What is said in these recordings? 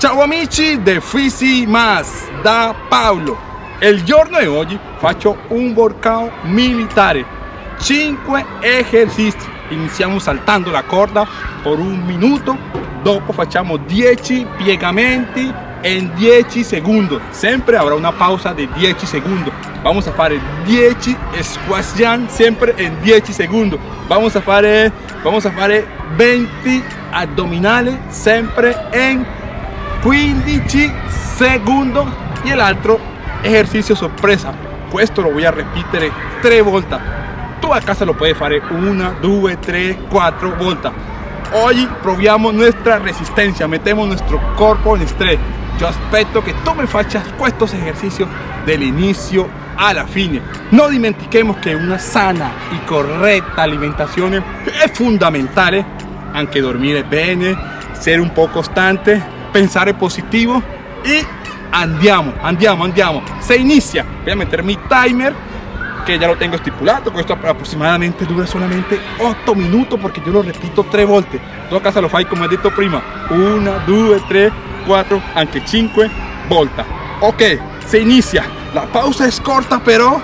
Ciao amici de Fisi Mas da Paolo. Il giorno di oggi faccio un workout militare. 5 esercizi. Iniziamo saltando la corda per un minuto, dopo facciamo 10 piegamenti in 10 secondi. Sempre avrà una pausa di 10 secondi. Vamos a fare 10 squat jump sempre in 10 secondi. Vamos a fare, vamos a fare 20 addominali sempre in 15 secondi y el otro ejercicio sorpresa. Questo lo voy a repetir tres volte tú a casa lo puedes hacer una, dos, tres, cuatro volte hoy proviamo nuestra resistencia metemos nuestro cuerpo en estrés. Yo espero que tú me faccias estos ejercicios del inicio a la fine no dimentiquemos que una sana y correcta alimentación es fundamental aunque dormir bene ser un poco constante pensare positivo y andiamo, andiamo, andiamo. Se inicia, voy a meter mi timer que ya lo tengo estipulado, que esto aproximadamente dura solamente 8 minutos porque yo lo repito 3 volte. Tu a casa lo fai come he detto prima, 1, 2, 3, 4, anche 5 volte. Ok, se inicia, la pausa es corta pero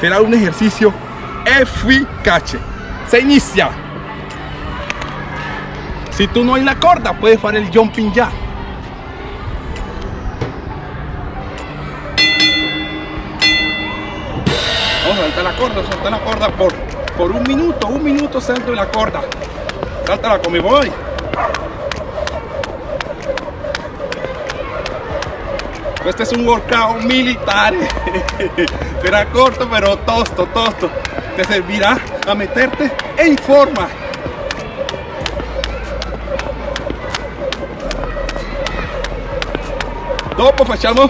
será un ejercicio eficace. Se inicia. Si tú no hay la corda, puedes hacer el jumping ya. Salta la corda, salta la corda por, por un minuto, un minuto salto la corda. Saltala come voy. Este es un workout militar. Será corto pero tosto, tosto. Te servirá a meterte en forma. Dopo facciamo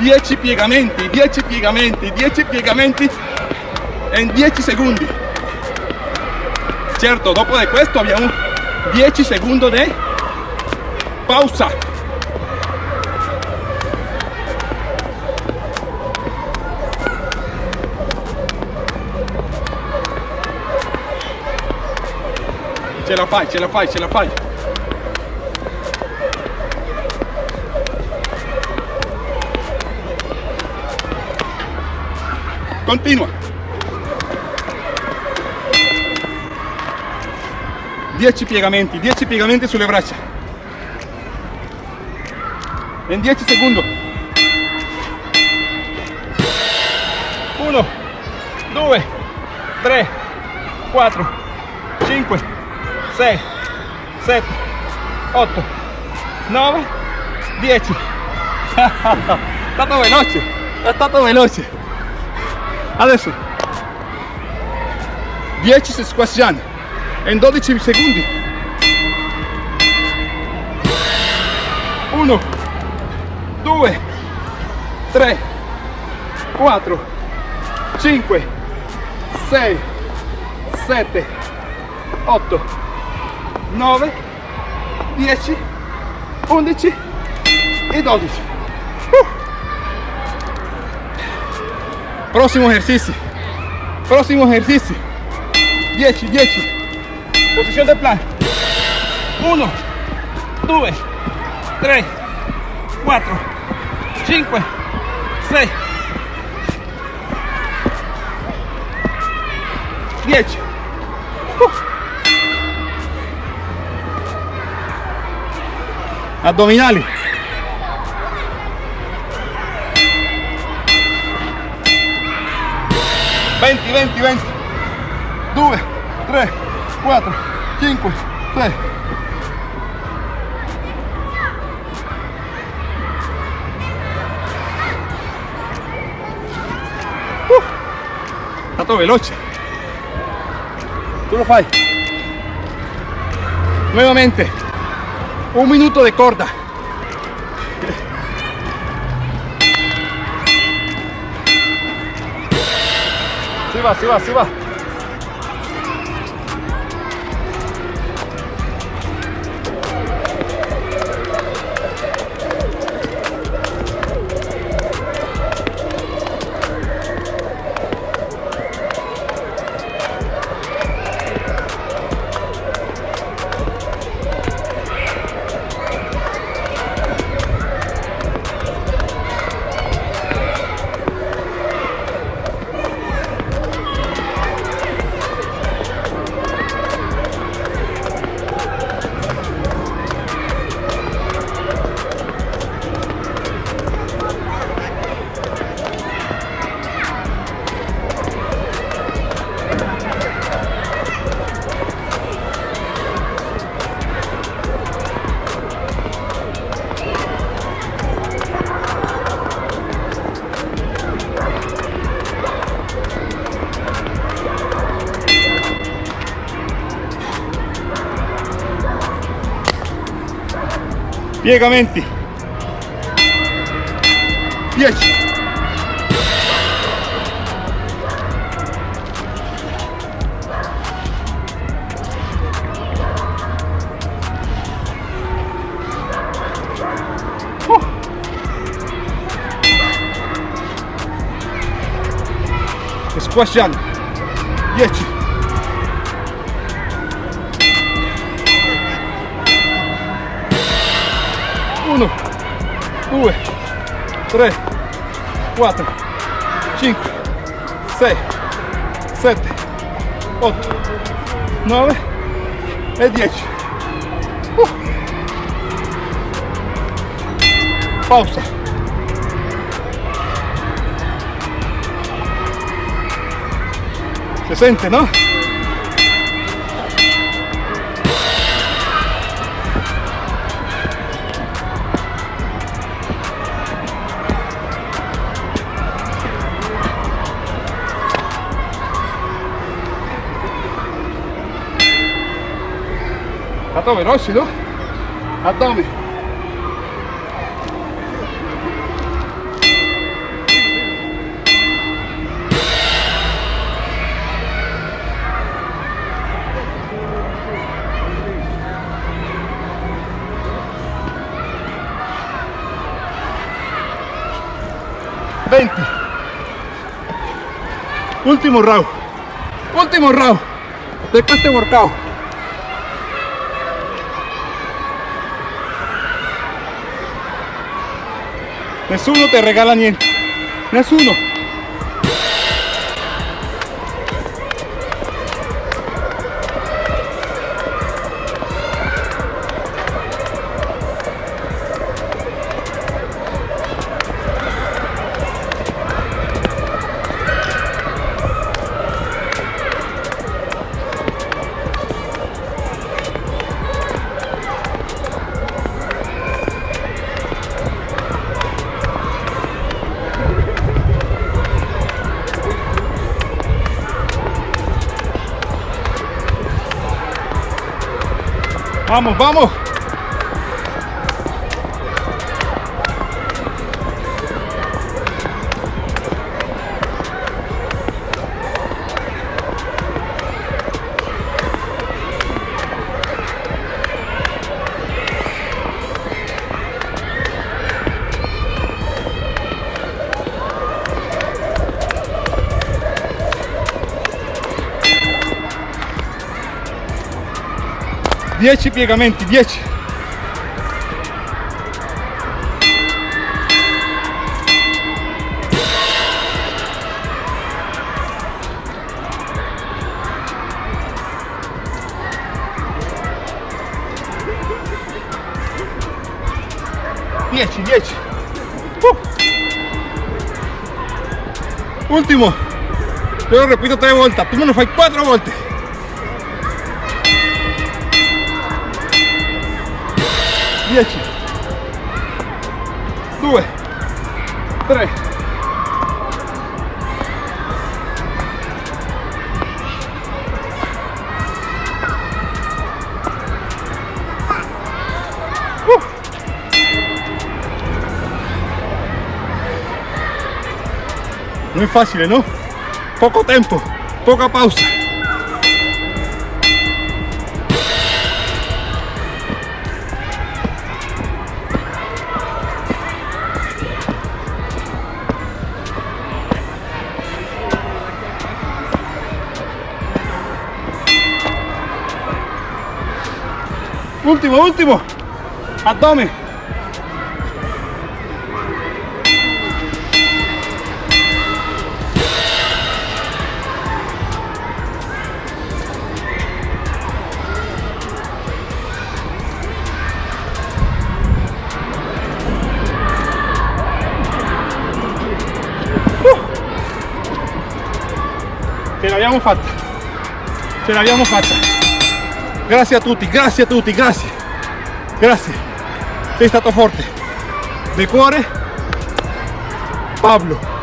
10 piegamenti, 10 piegamenti, 10 piegamenti in 10 secondi certo dopo di questo abbiamo 10 secondi di pausa. Ce la fai ce la fai ce la fai continua 10 piegamenti 10 piegamenti sulle braccia. In 10 secondi 1 2 3 4 5 6 7 8 9 10 è stato veloce è stato veloce adesso. 10 squasciani in 12 secondi. 1 2 3 4 5 6 7 8 9 10 11 e 12 uh. prossimo esercizio prossimo esercizio 10 10 Posición de plan. 1, 2, 3, 4, 5, 6, 10. Abdominales. 20, 20, 20. 2, 3, 4, 5, 6. Uh, stato veloce. Tu lo fai. Nuevamente. Un minuto de corda. Si va, si va, si va. Piegamenti 10 squasciando 10 2 3 4 5 6 7 8 9 e 10 uh. pausa. Se sente no Stato veloce, no? Addome. Venti. Último round. Último round de este workout. Nessuno te regala niente. Nessuno. Vamos, vamos. Dieci piegamenti, dieci. Dieci, dieci. Uh. Último. Yo lo repito tres vueltas. Tú me lo fai cuatro volte. 10 2 3 uh. No es fácil, ¿no? Poco tiempo, poca pausa. Último, último. Abdomen. Uh. Ce l'abbiamo fatta. Ce l'abbiamo fatta. Grazie a tutti grazie a tutti grazie grazie sei stato forte di cuore Pablo